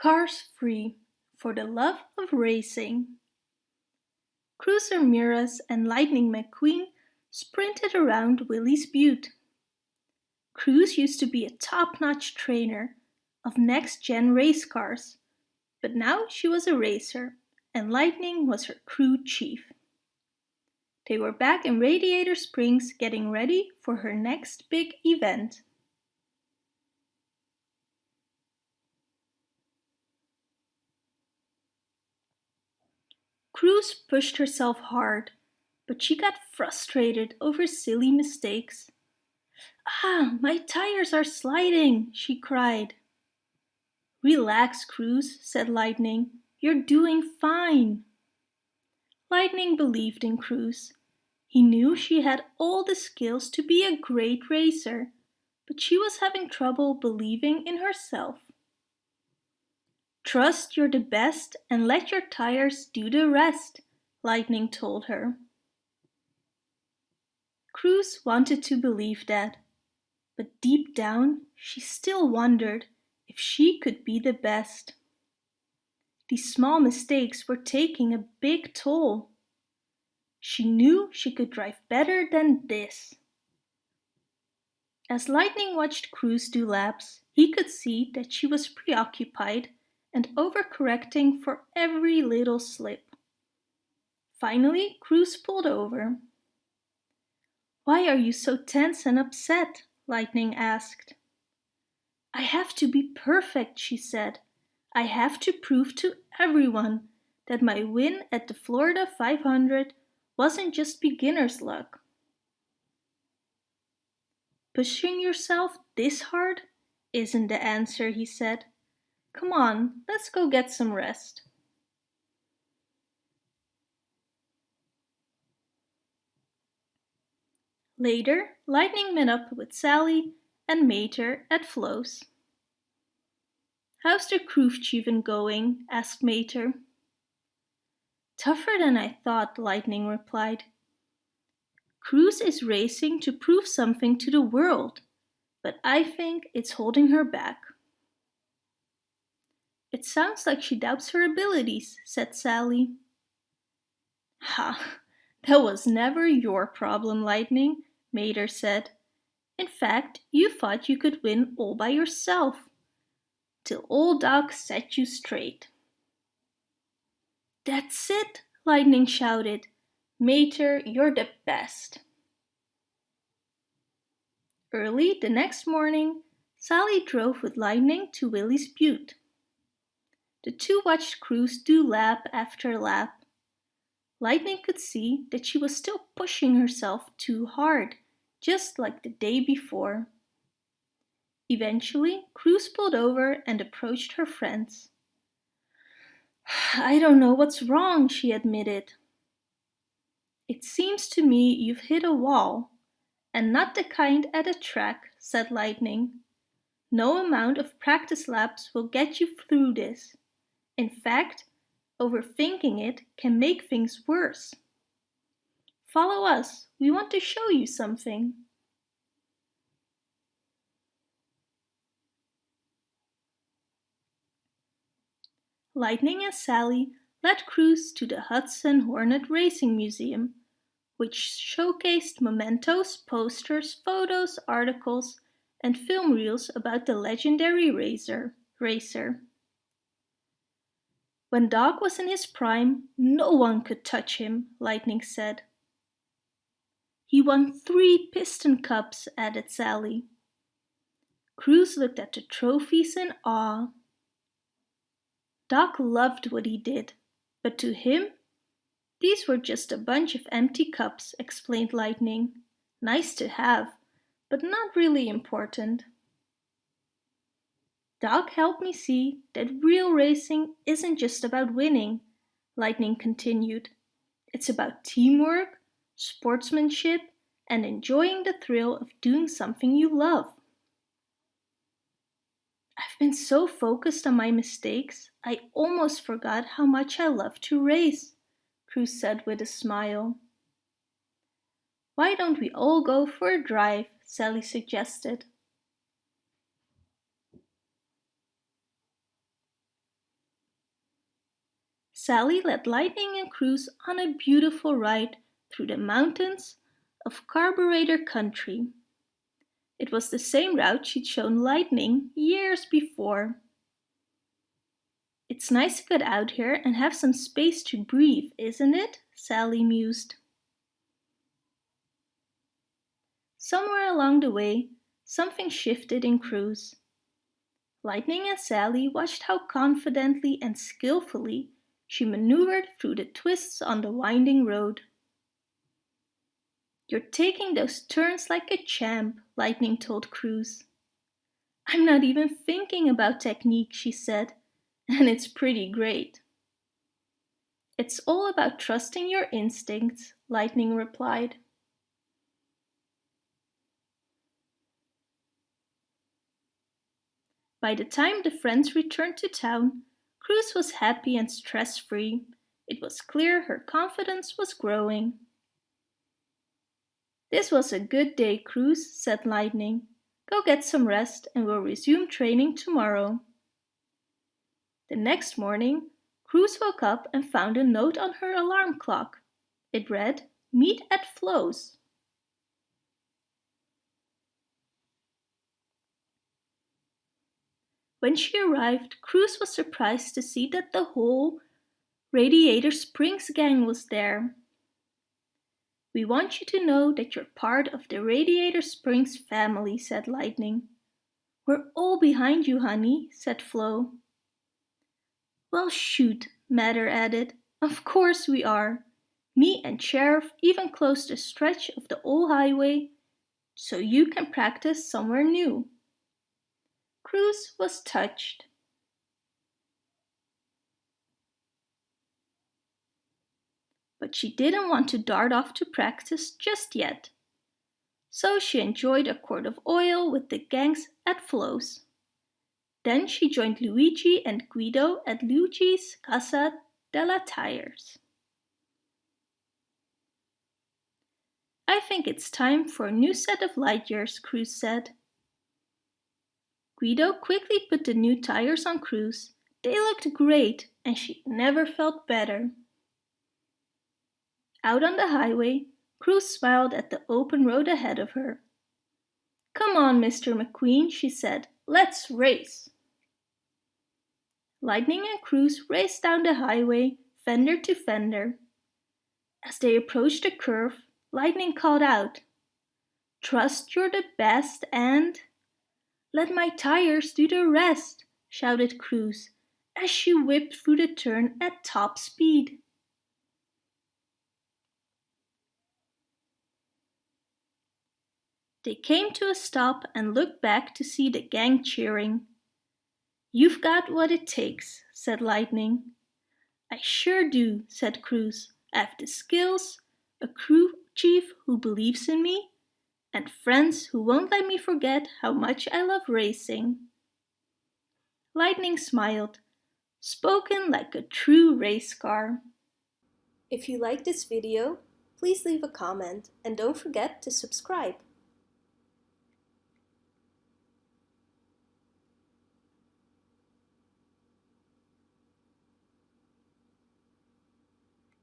Cars 3 for the love of racing. Cruz Ramirez and Lightning McQueen sprinted around Willie's Butte. Cruz used to be a top-notch trainer of next-gen race cars, but now she was a racer and Lightning was her crew chief. They were back in Radiator Springs getting ready for her next big event. Cruz pushed herself hard, but she got frustrated over silly mistakes. Ah, my tires are sliding, she cried. Relax, Cruz, said Lightning. You're doing fine. Lightning believed in Cruz. He knew she had all the skills to be a great racer, but she was having trouble believing in herself. Trust you're the best and let your tires do the rest, Lightning told her. Cruz wanted to believe that, but deep down she still wondered if she could be the best. These small mistakes were taking a big toll. She knew she could drive better than this. As Lightning watched Cruz do laps, he could see that she was preoccupied and overcorrecting for every little slip. Finally, Cruz pulled over. Why are you so tense and upset? Lightning asked. I have to be perfect, she said. I have to prove to everyone that my win at the Florida 500 wasn't just beginner's luck. Pushing yourself this hard isn't the answer, he said. Come on, let's go get some rest. Later, Lightning met up with Sally and Mater at Flo's. How's the chiefin going? asked Mater. Tougher than I thought, Lightning replied. Cruz is racing to prove something to the world, but I think it's holding her back. It sounds like she doubts her abilities, said Sally. Ha, that was never your problem, Lightning, Mater said. In fact, you thought you could win all by yourself. Till old Doc set you straight. That's it, Lightning shouted. Mater, you're the best. Early the next morning, Sally drove with Lightning to Willie's Butte. The two watched Cruz do lap after lap. Lightning could see that she was still pushing herself too hard, just like the day before. Eventually, Cruz pulled over and approached her friends. I don't know what's wrong, she admitted. It seems to me you've hit a wall, and not the kind at a track, said Lightning. No amount of practice laps will get you through this. In fact, overthinking it can make things worse. Follow us, we want to show you something. Lightning and Sally led Cruz to the Hudson Hornet Racing Museum, which showcased mementos, posters, photos, articles, and film reels about the legendary racer. racer. When Doc was in his prime, no one could touch him, Lightning said. He won three Piston Cups, added Sally. Cruz looked at the trophies in awe. Doc loved what he did, but to him, these were just a bunch of empty cups, explained Lightning. Nice to have, but not really important. Doc helped me see that real racing isn't just about winning, Lightning continued. It's about teamwork, sportsmanship, and enjoying the thrill of doing something you love. I've been so focused on my mistakes, I almost forgot how much I love to race, Cruz said with a smile. Why don't we all go for a drive, Sally suggested. Sally led Lightning and Cruz on a beautiful ride through the mountains of Carburetor Country. It was the same route she'd shown Lightning years before. It's nice to get out here and have some space to breathe, isn't it? Sally mused. Somewhere along the way, something shifted in Cruz. Lightning and Sally watched how confidently and skillfully she maneuvered through the twists on the winding road. You're taking those turns like a champ, Lightning told Cruz. I'm not even thinking about technique, she said, and it's pretty great. It's all about trusting your instincts, Lightning replied. By the time the friends returned to town, Cruz was happy and stress-free. It was clear her confidence was growing. This was a good day, Cruz, said Lightning. Go get some rest and we'll resume training tomorrow. The next morning, Cruz woke up and found a note on her alarm clock. It read, Meet at Flo's. When she arrived, Cruz was surprised to see that the whole Radiator Springs gang was there. We want you to know that you're part of the Radiator Springs family, said Lightning. We're all behind you, honey, said Flo. Well, shoot, Mater added. Of course we are. Me and Sheriff even closed a stretch of the old highway so you can practice somewhere new. Cruz was touched. but she didn't want to dart off to practice just yet. So she enjoyed a quart of oil with the gangs at Flo's. Then she joined Luigi and Guido at Luigi's Casa della Tires. I think it's time for a new set of Lightyears, Cruz said. Guido quickly put the new tires on Cruz. They looked great and she never felt better. Out on the highway, Cruz smiled at the open road ahead of her. Come on, Mr. McQueen, she said. Let's race. Lightning and Cruz raced down the highway, fender to fender. As they approached a curve, Lightning called out, Trust you're the best and... Let my tires do the rest, shouted Cruz as she whipped through the turn at top speed. They came to a stop and looked back to see the gang cheering. You've got what it takes, said Lightning. I sure do, said Cruz. I have the skills, a crew chief who believes in me, and friends who won't let me forget how much I love racing. Lightning smiled, spoken like a true race car. If you like this video, please leave a comment and don't forget to subscribe.